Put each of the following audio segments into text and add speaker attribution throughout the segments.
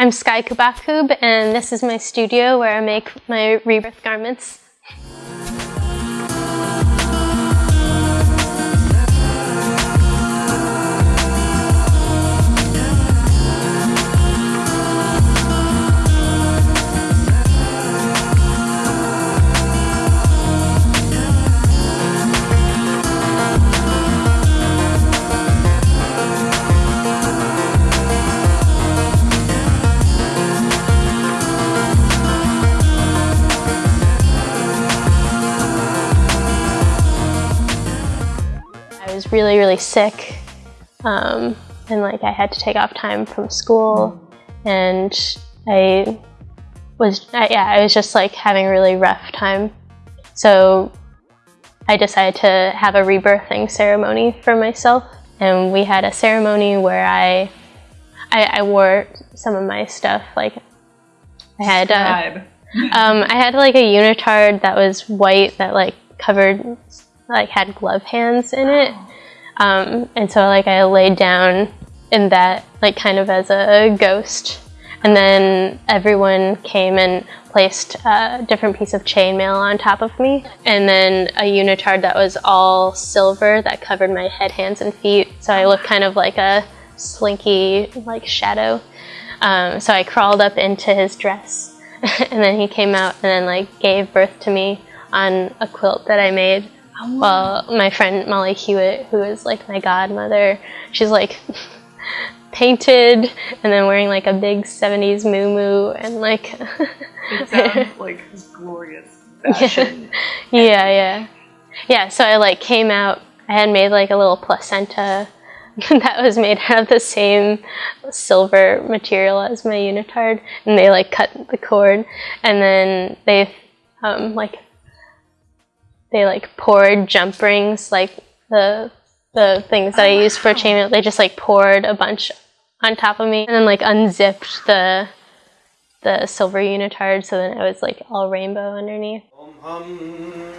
Speaker 1: I'm Sky Cubacub, and this is my studio where I make my rebirth garments. Was really, really sick. Um, and like I had to take off time from school and I was, I, yeah, I was just like having a really rough time. So I decided to have a rebirthing ceremony for myself. And we had a ceremony where I, I, I wore some of my stuff. Like I had, uh, um, I had like a unitard that was white that like covered, like had glove hands in it. Um, and so like I laid down in that like kind of as a ghost. And then everyone came and placed a different piece of chainmail on top of me. And then a unitard that was all silver that covered my head, hands, and feet. So I looked kind of like a slinky like shadow. Um, so I crawled up into his dress and then he came out and then like gave birth to me on a quilt that I made. Well, my friend Molly Hewitt, who is like my godmother, she's like painted and then wearing like a big 70s moo and like
Speaker 2: It sounds like glorious fashion.
Speaker 1: yeah yeah. Yeah so i like came out. I had made like a little placenta. That was made out of the same silver material as my unitard and they like cut the cord and then they um like they like poured jump rings like the the things that i use for chainmail they just like poured a bunch on top of me and then like unzipped the the silver unitard so then it was like all rainbow underneath.
Speaker 3: Om hum,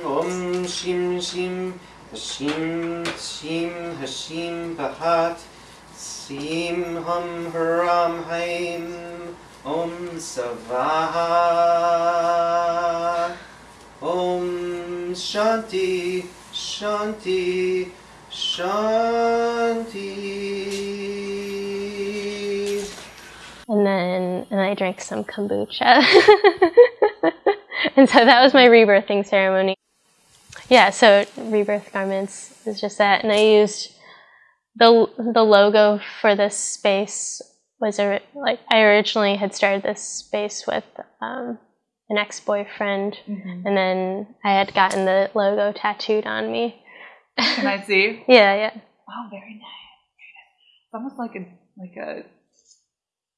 Speaker 3: om shim shim, hashim shim, hashim bahat, sim hum haram haim, om savaha, om shanti, shanti, shanti.
Speaker 1: and then and I drank some kombucha. and so that was my rebirthing ceremony. Yeah, so rebirth garments is just that, and I used the the logo for this space was a, like I originally had started this space with um, an ex boyfriend,
Speaker 2: Mhm.
Speaker 1: and then I had gotten the logo tattooed on me.
Speaker 2: Can I see?
Speaker 1: yeah, yeah.
Speaker 2: Oh, very nice. It's almost like a like a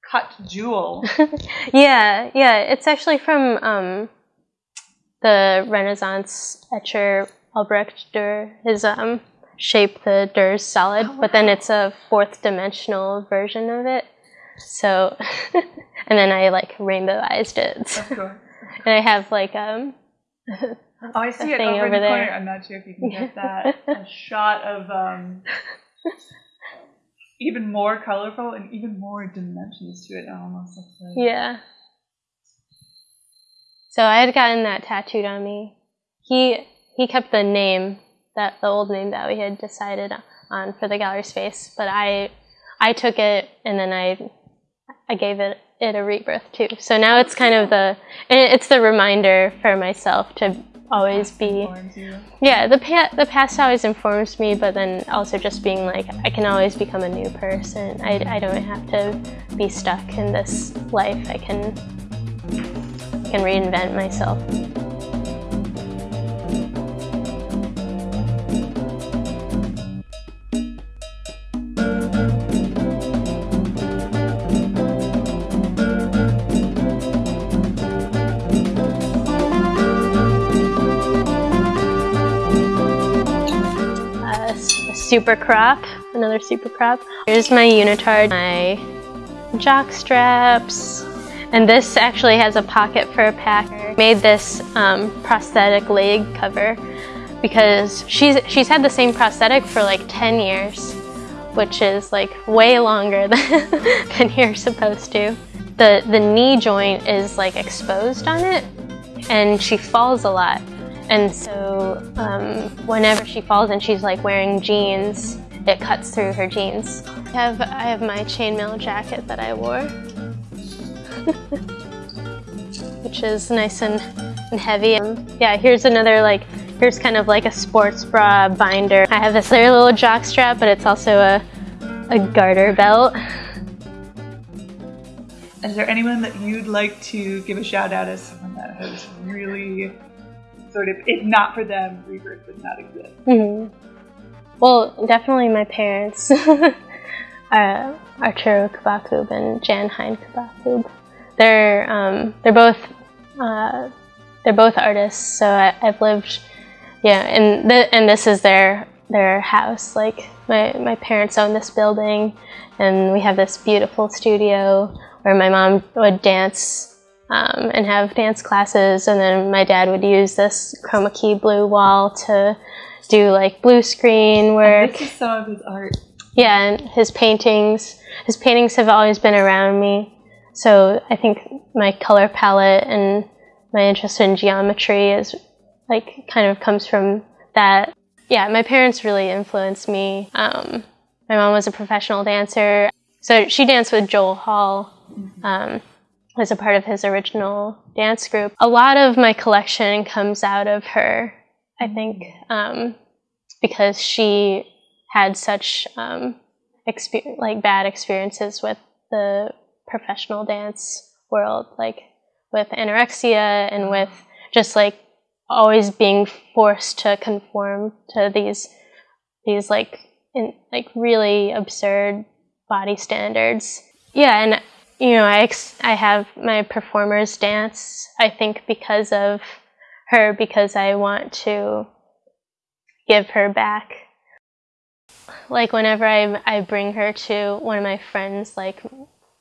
Speaker 2: cut jewel.
Speaker 1: yeah, yeah. It's actually from um, the Renaissance etcher Albrecht Dürer. His um, shape the Dürer's solid,
Speaker 2: Oh,
Speaker 1: but then it's a fourth dimensional version of it. So, and then I like rainbowized it,
Speaker 2: Of course.
Speaker 1: And I have like um.
Speaker 2: Oh, I see it
Speaker 1: thing
Speaker 2: over,
Speaker 1: over
Speaker 2: the corner.
Speaker 1: there.
Speaker 2: I'm not sure if you can get that. a shot of um, even more colorful and even more dimensions to it. It almost looks like.
Speaker 1: Yeah. So I had gotten that tattooed on me. He he kept the name that the old name that we had decided on for the gallery space, but I I took it and then I I gave it it a rebirth too. So now it's kind of the it's the reminder for myself to always be
Speaker 2: you.
Speaker 1: yeah the pa- the past always informs me, but then also just being like I can always become a new person. I, I don't have to be stuck in this life. I can can reinvent myself. A super crop, another super crop. Here's my unitard, my jock straps, and this actually has a pocket for a packer. Made this um, prosthetic leg cover because she's she's had the same prosthetic for like 10 years, which is like way longer than, than you're supposed to. the the knee joint is like exposed on it, and she falls a lot. And so um, whenever she falls and she's like wearing jeans, it cuts through her jeans. I have I have my chainmail jacket that I wore, which is nice and, and heavy. Um, yeah, here's another like here's kind of like a sports bra binder. I have this other little jock strap, but it's also a a garter belt.
Speaker 2: Is there anyone that you'd like to give a shout out as someone that has really sort of, if not for them, Rebirth would not exist?
Speaker 1: hmm Well, definitely my parents, uh, Arturo Cubacub and Jan Hein Cubacub. They're um, they're both uh, they're both artists, so I, I've lived, yeah, and and this is their their house. Like my my parents own this building, and we have this beautiful studio where my mom would dance um, and have dance classes, and then my dad would use this chroma key blue wall to do like blue screen work.
Speaker 2: this is some of his art.
Speaker 1: Yeah, and his paintings. His paintings have always been around me. So I think my color palette and my interest in geometry is like kind of comes from that. Yeah, my parents really influenced me. Um, my mom was a professional dancer. So she danced with Joel Hall um, as a part of his original dance group. A lot of my collection comes out of her, I think, um, because she had such um, exper- like bad experiences with the professional dance world, like with anorexia and with just like always being forced to conform to these these like in, like really absurd body standards. Yeah, and you know, I I have my performers dance. I think because of her, because I want to give her back like whenever I, I bring her to one of my friends like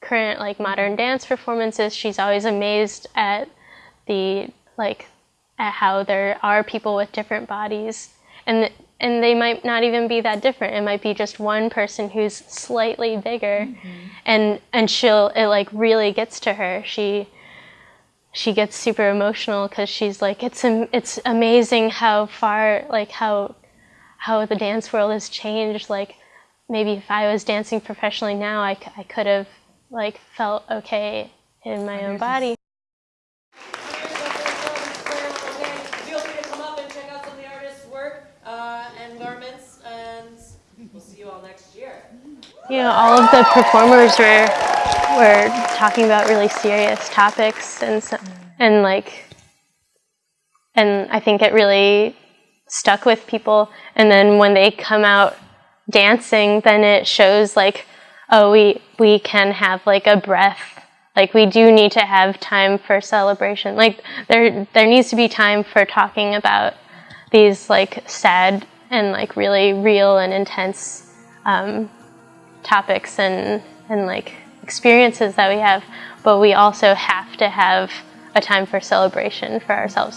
Speaker 1: current like modern dance performances she's always amazed at the like at how there are people with different bodies and and they might not even be that different it might be just one person who's slightly bigger mm-hmm. and and she'll it like really gets to her she she gets super emotional because she's like it's it's amazing how far like how how the dance world has changed. Like maybe if I was dancing professionally now, I, c- I could have like felt okay in my own body.
Speaker 4: Feel free to come up and check out some of the artists' work uh, and garments, and we'll see you all next year.
Speaker 1: You know, all of the performers were were talking about really serious topics and so, and like and I think it really stuck with people. And then when they come out dancing, then it shows like, oh, we we can have like a breath. Like we do need to have time for celebration. Like there there needs to be time for talking about these like sad and like really real and intense um, topics and and like experiences that we have. But we also have to have a time for celebration for ourselves.